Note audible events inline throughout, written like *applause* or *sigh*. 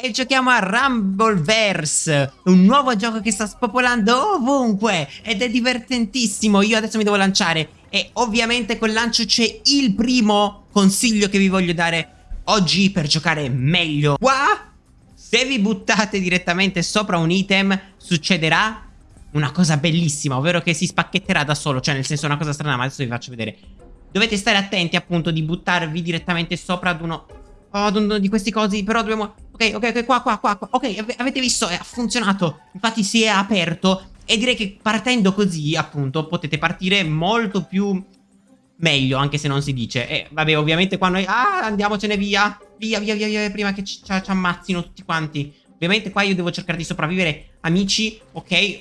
e giochiamo a Rumbleverse, un nuovo gioco che sta spopolando ovunque ed è divertentissimo. Io adesso mi devo lanciare e ovviamente col lancio c'è il primo consiglio che vi voglio dare oggi per giocare meglio. Qua, se vi buttate direttamente sopra un item, succederà una cosa bellissima, ovvero che si spacchetterà da solo, cioè nel senso una cosa strana, ma adesso vi faccio vedere. Dovete stare attenti appunto di buttarvi direttamente sopra ad uno... Oh, ad uno di questi cosi, però dobbiamo... Ok, ok, ok, qua, qua, qua, qua. Ok, avete visto, ha funzionato. Infatti si è aperto e direi che partendo così, appunto, potete partire molto più meglio, anche se non si dice. E vabbè, ovviamente qua noi... Ah, andiamocene via. Via, via, via, via, prima che ci, ci ammazzino tutti quanti. Ovviamente qua io devo cercare di sopravvivere. Amici, ok?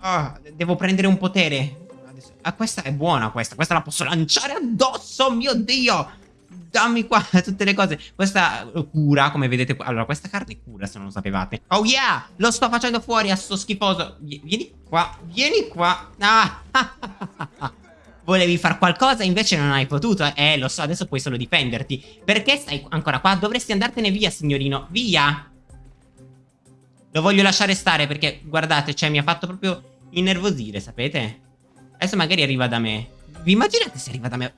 Ah, devo prendere un potere. Ah, questa è buona questa. Questa la posso lanciare addosso, mio Dio. Dammi qua *laughs* tutte le cose. Questa cura, come vedete. Allora, questa carne cura, se non lo sapevate. Oh yeah, lo sto facendo fuori a sto schifoso. Vieni qua, vieni qua. Ah. *laughs* Volevi far qualcosa, invece non hai potuto. Eh, lo so, adesso puoi solo difenderti. Perché stai ancora qua? Dovresti andartene via, signorino. Via. Lo voglio lasciare stare perché, guardate, cioè, mi ha fatto proprio innervosire, sapete? Adesso magari arriva da me. Vi immaginate se arriva da me?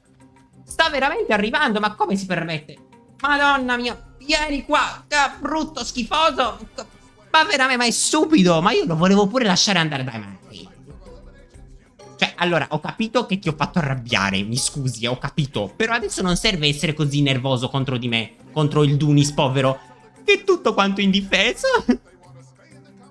Sta veramente arrivando, ma come si permette? Madonna mia, vieni qua, ah, brutto, schifoso. Ma veramente, ma è stupido. Ma io lo volevo pure lasciare andare dai matti. Cioè, allora, ho capito che ti ho fatto arrabbiare, mi scusi, ho capito. Però adesso non serve essere così nervoso contro di me, contro il Dunis povero, che è tutto quanto indifeso. *laughs*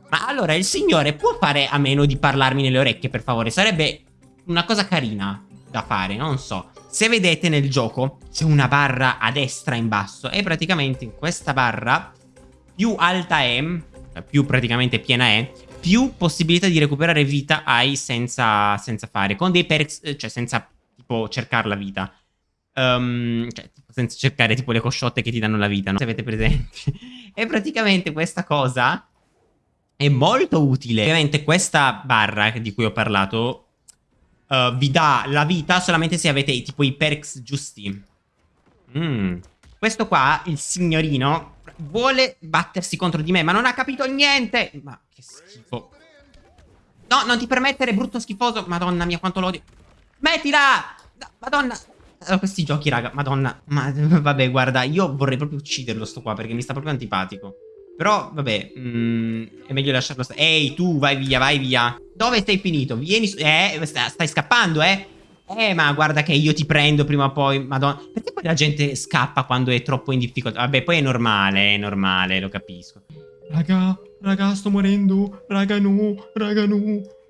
Ma allora il signore può fare a meno di parlarmi nelle orecchie, per favore? Sarebbe una cosa carina da fare, non so. Se vedete nel gioco c'è una barra a destra in basso e praticamente in questa barra più alta è, cioè più praticamente piena è, più possibilità di recuperare vita hai senza, senza fare, con dei perks, cioè senza tipo cercare la vita. Um, cioè, senza cercare tipo le cosciotte che ti danno la vita, no? Se avete presente. *laughs* e praticamente questa cosa è molto utile. Ovviamente questa barra di cui ho parlato uh, vi dà la vita solamente se avete tipo i perks giusti. Mm. Questo qua, il signorino, vuole battersi contro di me, ma non ha capito niente. Ma che schifo. No, non ti permettere, brutto schifoso. Madonna mia, quanto l'odio. Mettila! Madonna. Allora, questi giochi, raga, madonna. Ma *laughs* vabbè, guarda, io vorrei proprio ucciderlo sto qua perché mi sta proprio antipatico. Però, vabbè, mm, è meglio lasciarlo stare. Ehi, tu, vai via, vai via. Dove stai finito? Vieni su... Eh, stai scappando, eh? Eh, ma guarda che io ti prendo prima o poi, madonna. Perché poi la gente scappa quando è troppo in difficoltà? Vabbè, poi è normale, è normale, lo capisco. Raga, raga, sto morendo. Raga, no, raga, no.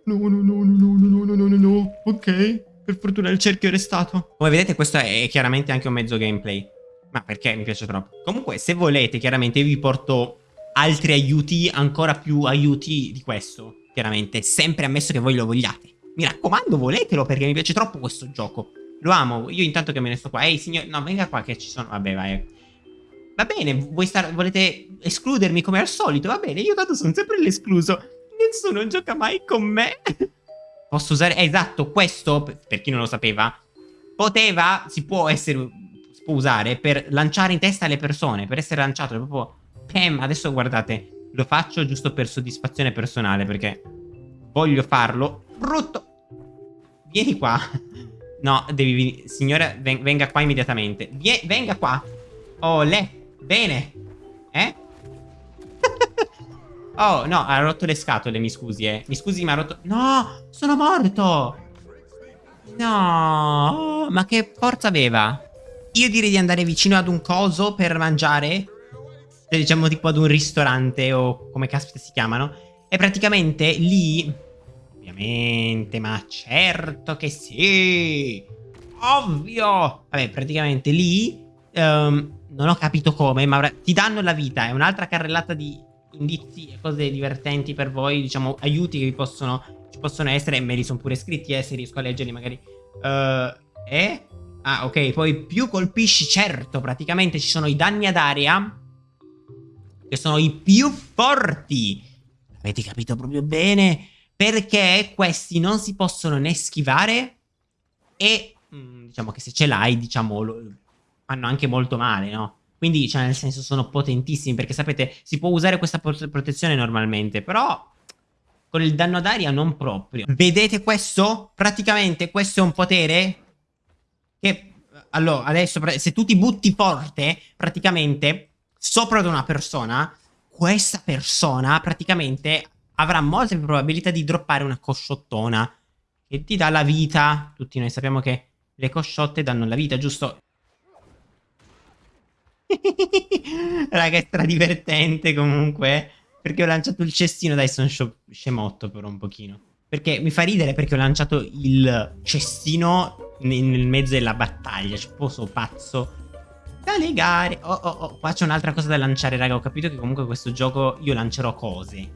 No, no, no, no, no, no, no, no, no. Ok, per fortuna il cerchio è restato. Come vedete, questo è chiaramente anche un mezzo gameplay. Ma perché mi piace troppo. Comunque, se volete, chiaramente io vi porto altri aiuti, ancora più aiuti di questo, chiaramente, sempre ammesso che voi lo vogliate. Mi raccomando, voletelo perché mi piace troppo questo gioco. Lo amo, io intanto che me ne sto qua. Ehi, signore, no, venga qua che ci sono... Vabbè, vai. Va bene, star... volete escludermi come al solito? Va bene, io tanto sono sempre l'escluso. Nessuno gioca mai con me. *laughs* Posso usare... Eh, esatto, questo, per chi non lo sapeva, poteva, si può essere... Si può usare per lanciare in testa le persone, per essere lanciato proprio Pam, adesso guardate, lo faccio giusto per soddisfazione personale perché voglio farlo. Brutto! Vieni qua. No, devi... Signore, ven venga qua immediatamente. Vie venga qua. Oh. Bene. Eh? *laughs* oh, no, ha rotto le scatole, mi scusi, eh. Mi scusi, ma ha rotto... No, sono morto. No, ma che forza aveva? Io direi di andare vicino ad un coso per mangiare cioè, diciamo tipo ad un ristorante o come caspita si chiamano. E praticamente lì... Ovviamente, ma certo che sì! Ovvio! Vabbè, praticamente lì... Um, non ho capito come, ma ti danno la vita. È un'altra carrellata di indizi e cose divertenti per voi, diciamo, aiuti che vi possono, ci possono essere. Me li sono pure scritti, eh, se riesco a leggerli magari. Uh, eh? Ah, ok, poi più colpisci, certo, praticamente ci sono i danni ad area che sono i più forti. Avete capito proprio bene? Perché questi non si possono né schivare e mm, diciamo che se ce l'hai, diciamo, lo, fanno anche molto male, no? Quindi, cioè, nel senso, sono potentissimi. Perché sapete, si può usare questa protezione normalmente. Però con il danno d'aria non proprio. Vedete questo? Praticamente questo è un potere che... Allora, adesso se tu ti butti forte, praticamente, sopra ad una persona, questa persona praticamente avrà molte più probabilità di droppare una cosciottona che ti dà la vita. Tutti noi sappiamo che le cosciotte danno la vita, giusto? *laughs* Raga, è stradivertente comunque. Perché ho lanciato il cestino, dai sono scemotto per un pochino. Perché mi fa ridere perché ho lanciato il cestino nel mezzo della battaglia. Cioè, poso pazzo. Da legare. Oh, oh, oh. Qua c'è un'altra cosa da lanciare, raga. Ho capito che comunque questo gioco io lancerò cose.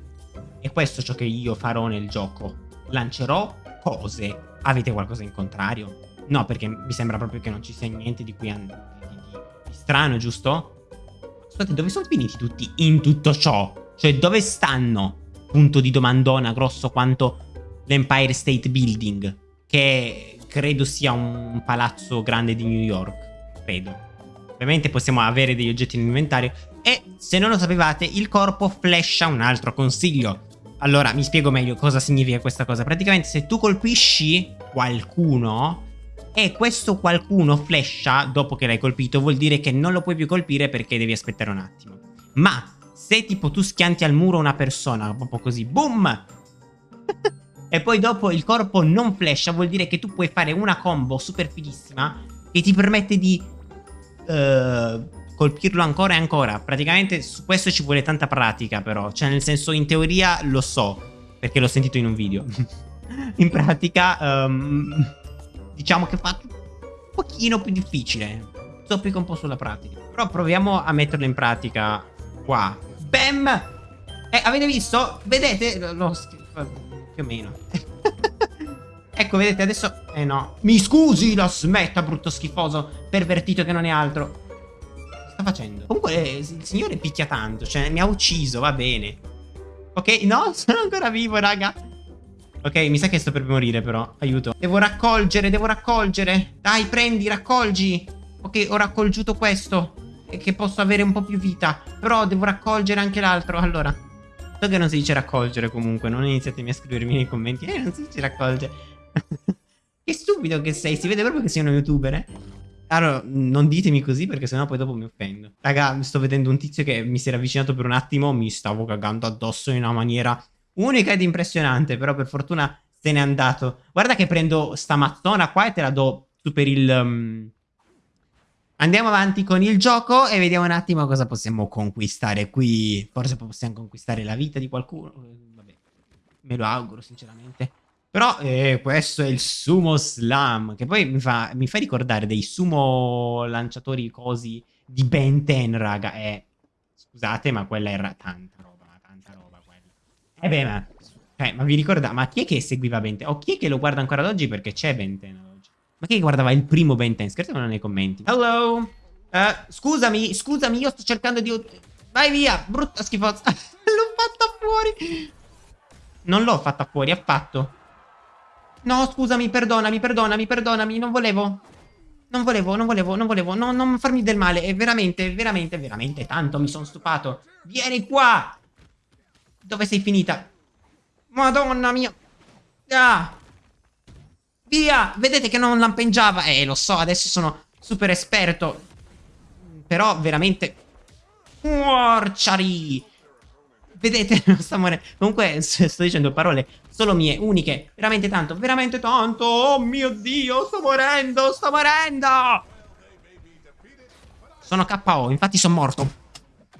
E questo è ciò che io farò nel gioco. Lancerò cose. Avete qualcosa in contrario? No, perché mi sembra proprio che non ci sia niente di cui di, di, di strano, giusto? Scusate, dove sono finiti tutti in tutto ciò? Cioè, dove stanno? Punto di domandona grosso quanto l'Empire State Building, che credo sia un palazzo grande di New York. Credo. Ovviamente possiamo avere degli oggetti in inventario. E se non lo sapevate, il corpo flasha un altro consiglio. Allora, mi spiego meglio cosa significa questa cosa. Praticamente se tu colpisci qualcuno e questo qualcuno flasha dopo che l'hai colpito, vuol dire che non lo puoi più colpire perché devi aspettare un attimo. Ma se tipo tu schianti al muro una persona, proprio così, boom! e poi dopo il corpo non flasha, vuol dire che tu puoi fare una combo super fighissima che ti permette di uh, colpirlo ancora e ancora. Praticamente su questo ci vuole tanta pratica però, cioè nel senso in teoria lo so, perché l'ho sentito in un video. *laughs* in pratica um, diciamo che fa un pochino più difficile. Zoppica un po' sulla pratica. Però proviamo a metterlo in pratica qua. Bam! Eh, avete visto? Vedete? Lo più o meno. Ecco, vedete, adesso... Eh no. Mi scusi, la smetta, brutto schifoso, pervertito che non è altro. Sta facendo? Comunque, eh, il signore picchia tanto, cioè, mi ha ucciso, va bene. Ok, no, *laughs* sono ancora vivo, raga. Ok, mi sa che sto per morire, però. Aiuto. Devo raccolgere, devo raccolgere. Dai, prendi, raccolgi. Ok, ho raccolgiuto questo che posso avere un po' più vita. Però devo raccogliere anche l'altro. Allora, so che non si dice raccogliere comunque. Non iniziatemi a scrivermi nei commenti. Eh, non si dice raccogliere. Che stupido che sei. Si vede proprio che sei uno youtuber, eh. Allora, non ditemi così perché sennò poi dopo mi offendo. Raga, sto vedendo un tizio che mi si era avvicinato per un attimo. Mi stavo cagando addosso in una maniera unica ed impressionante. Però per fortuna se n'è andato. Guarda che prendo sta mazzona qua e te la do su per il... Um Andiamo avanti con il gioco e vediamo un attimo cosa possiamo conquistare qui. Forse possiamo conquistare la vita di qualcuno. Vabbè, me lo auguro sinceramente. Però eh, questo è il sumo slam, che poi mi fa, mi fa, ricordare dei sumo lanciatori cosi di Ben 10, raga. Eh, scusate, ma quella era tanta roba, tanta roba quella. E eh beh, ma, eh, ma vi ricordate, ma chi è che seguiva Ben 10? O chi è che lo guarda ancora ad oggi perché c'è Ben 10? Ma chi guardava il primo Ben 10? Scrivetemelo nei commenti. Hello? Uh, scusami, scusami, io sto cercando di... Vai via, brutta schifosa. *laughs* l'ho fatta fuori. Non l'ho fatta fuori, affatto. No, scusami, perdonami, perdonami, perdonami, non volevo. Non volevo, non volevo, non volevo, no, non farmi del male. È veramente, veramente, veramente tanto mi sono stufato. Vieni qua. Dove sei finita? Madonna mia. Ah. Via! Vedete che non lampeggiava. Eh, lo so, adesso sono super esperto. Però veramente... Morciari! Vedete, *laughs* non sta morendo. Comunque sto dicendo parole solo mie, uniche. Veramente tanto, veramente tanto. Oh mio Dio, sto morendo, sto morendo! Sono KO, infatti sono morto.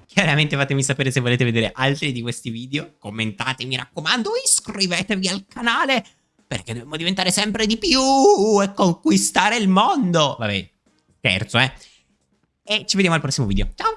Chiaramente fatemi sapere se volete vedere altri di questi video. Commentate, mi raccomando, iscrivetevi al canale perché dobbiamo diventare sempre di più e conquistare il mondo. Vabbè, terzo, eh. E ci vediamo al prossimo video. Ciao!